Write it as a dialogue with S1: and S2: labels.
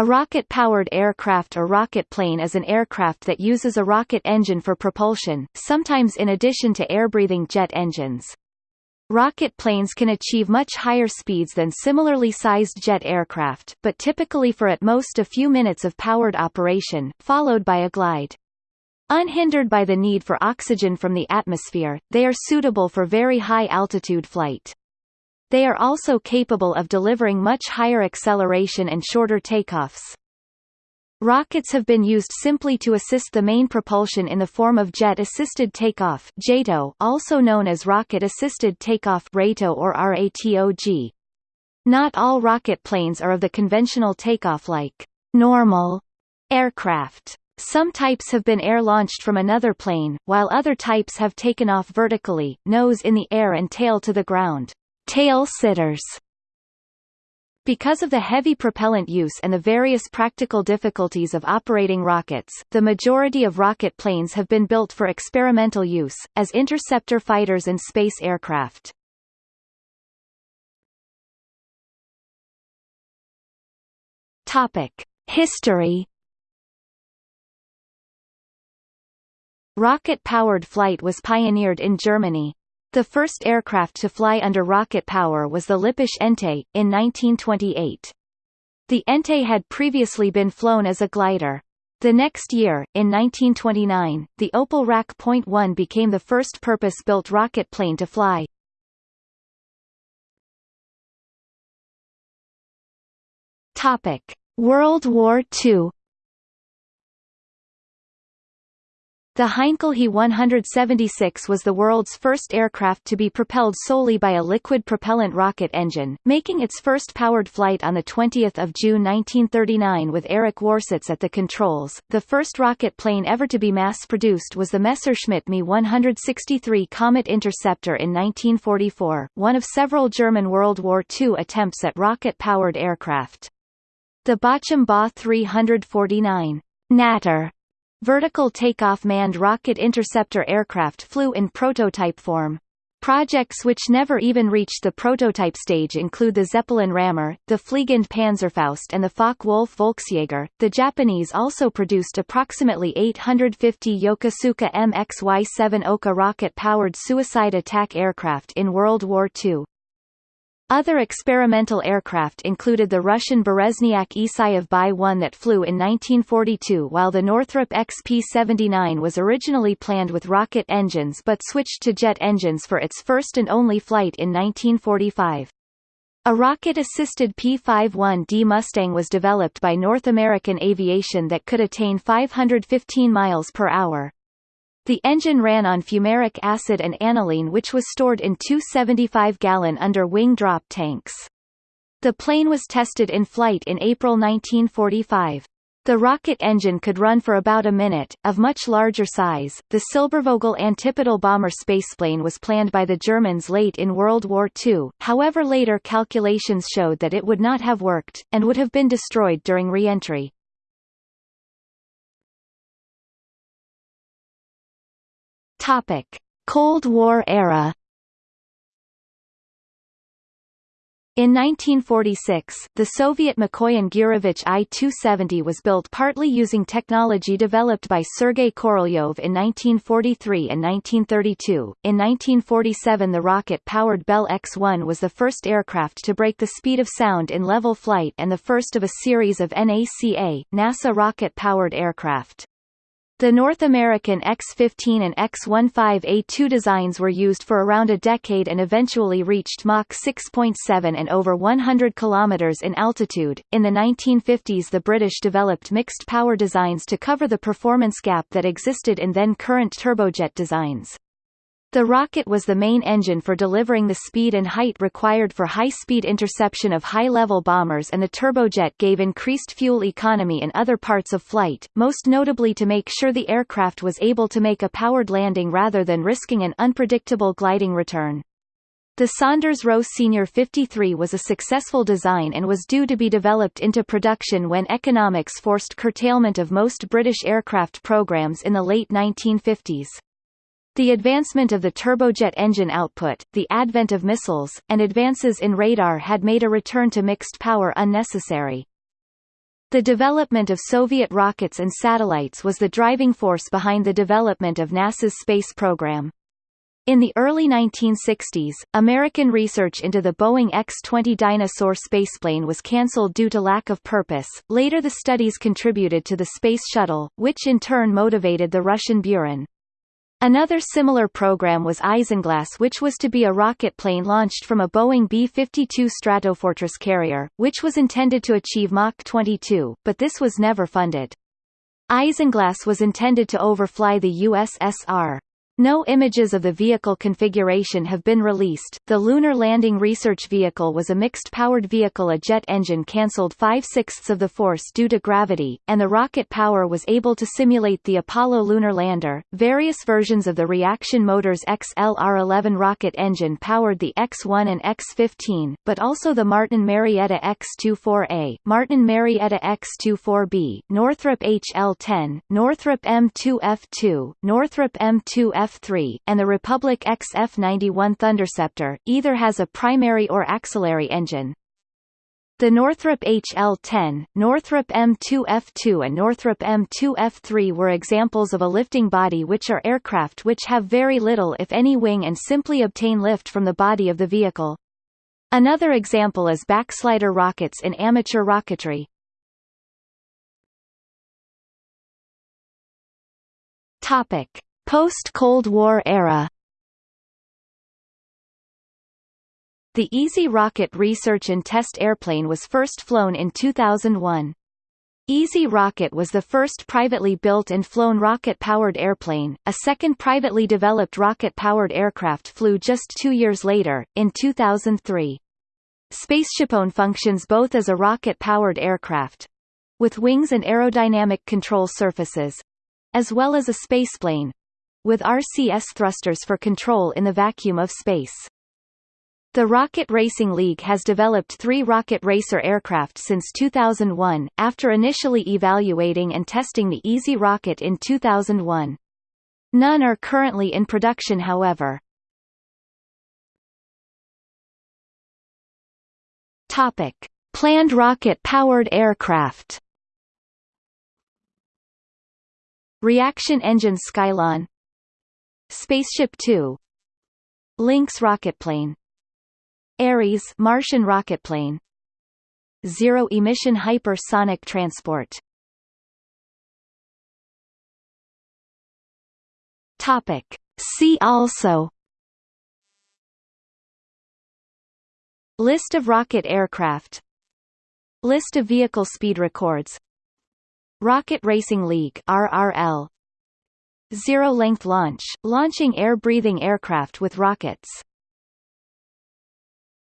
S1: A rocket-powered aircraft or rocket plane is an aircraft that uses a rocket engine for propulsion, sometimes in addition to air-breathing jet engines. Rocket planes can achieve much higher speeds than similarly sized jet aircraft, but typically for at most a few minutes of powered operation, followed by a glide. Unhindered by the need for oxygen from the atmosphere, they are suitable for very high altitude flight. They are also capable of delivering much higher acceleration and shorter takeoffs. Rockets have been used simply to assist the main propulsion in the form of jet-assisted takeoff JATO, also known as rocket-assisted takeoff RATO or RATOG. Not all rocket planes are of the conventional takeoff like normal aircraft. Some types have been air-launched from another plane, while other types have taken off vertically, nose in the air and tail to the ground. Tail sitters because of the heavy propellant use and the various practical difficulties of operating rockets, the majority of rocket planes have been built for experimental use, as interceptor fighters and space aircraft. History Rocket-powered flight was pioneered in Germany, the first aircraft to fly under rocket power was the Lippisch Ente, in 1928. The Ente had previously been flown as a glider. The next year, in 1929, the Opel RAC.1 became the first purpose-built rocket plane to fly. Topic: World War II The Heinkel He-176 was the world's first aircraft to be propelled solely by a liquid propellant rocket engine, making its first powered flight on 20 June 1939 with Erich Warsitz at the controls. The first rocket plane ever to be mass-produced was the Messerschmitt Me-163 Komet Interceptor in 1944, one of several German World War II attempts at rocket-powered aircraft. The Bachem Ba 349 Natter Vertical takeoff manned rocket interceptor aircraft flew in prototype form. Projects which never even reached the prototype stage include the Zeppelin Rammer, the Fliegende Panzerfaust and the Focke-Wulf Volksjäger. The Japanese also produced approximately 850 Yokosuka MXY-7 Oka rocket-powered suicide attack aircraft in World War II. Other experimental aircraft included the Russian Berezniak Isayev Bi-1 that flew in 1942 while the Northrop XP-79 was originally planned with rocket engines but switched to jet engines for its first and only flight in 1945. A rocket-assisted P-51D Mustang was developed by North American Aviation that could attain 515 miles per hour. The engine ran on fumaric acid and aniline which was stored in two 75-gallon under-wing drop tanks. The plane was tested in flight in April 1945. The rocket engine could run for about a minute. Of much larger size, the Silbervogel antipodal bomber spaceplane was planned by the Germans late in World War II, however later calculations showed that it would not have worked, and would have been destroyed during re-entry. Topic: Cold War era. In 1946, the Soviet Mikoyan Gurevich I-270 was built partly using technology developed by Sergei Korolyov in 1943 and 1932. In 1947 the rocket-powered Bell X-1 was the first aircraft to break the speed of sound in level flight and the first of a series of NACA, NASA rocket-powered aircraft. The North American X-15 and X-15A2 designs were used for around a decade and eventually reached Mach 6.7 and over 100 km in altitude. In the 1950s the British developed mixed power designs to cover the performance gap that existed in then current turbojet designs. The rocket was the main engine for delivering the speed and height required for high-speed interception of high-level bombers and the turbojet gave increased fuel economy in other parts of flight, most notably to make sure the aircraft was able to make a powered landing rather than risking an unpredictable gliding return. The Saunders Roe Senior 53 was a successful design and was due to be developed into production when economics forced curtailment of most British aircraft programs in the late 1950s. The advancement of the turbojet engine output, the advent of missiles, and advances in radar had made a return to mixed power unnecessary. The development of Soviet rockets and satellites was the driving force behind the development of NASA's space program. In the early 1960s, American research into the Boeing X-20 Dyna-Soar spaceplane was cancelled due to lack of purpose. Later the studies contributed to the Space Shuttle, which in turn motivated the Russian Buran. Another similar program was Isinglass which was to be a rocket plane launched from a Boeing B-52 Stratofortress carrier, which was intended to achieve Mach 22, but this was never funded. Isinglass was intended to overfly the USSR. No images of the vehicle configuration have been released. The Lunar Landing Research Vehicle was a mixed-powered vehicle a jet engine cancelled five-sixths of the force due to gravity, and the rocket power was able to simulate the Apollo lunar lander. Various versions of the Reaction Motors XLR-11 rocket engine powered the X-1 and X-15, but also the Martin Marietta X-24A, Martin Marietta X-24B, Northrop HL-10, Northrop M2F2, Northrop M2F F3, and the Republic XF91 Thunderceptor, either has a primary or axillary engine. The Northrop HL-10, Northrop M2F2 and Northrop M2F3 were examples of a lifting body which are aircraft which have very little if any wing and simply obtain lift from the body of the vehicle. Another example is backslider rockets in amateur rocketry. Topic: Post-Cold War era The EZ-Rocket research and test airplane was first flown in 2001. EZ-Rocket was the first privately built and flown rocket-powered airplane. A second privately developed rocket-powered aircraft flew just two years later, in 2003. SpaceshipOne functions both as a rocket-powered aircraft with wings and aerodynamic control surfaces as well as a spaceplane with RCS thrusters for control in the vacuum of space. The Rocket Racing League has developed three Rocket Racer aircraft since 2001, after initially evaluating and testing the EZ-Rocket in 2001. None are currently in production however. Topic. Planned rocket-powered aircraft Reaction engine Skylon Spaceship Two. Lynx rocketplane Ares Martian rocketplane Zero-emission hypersonic transport. Topic. See also. List of rocket aircraft. List of vehicle speed records. Rocket Racing League RRL Zero-length launch, launching air-breathing aircraft with rockets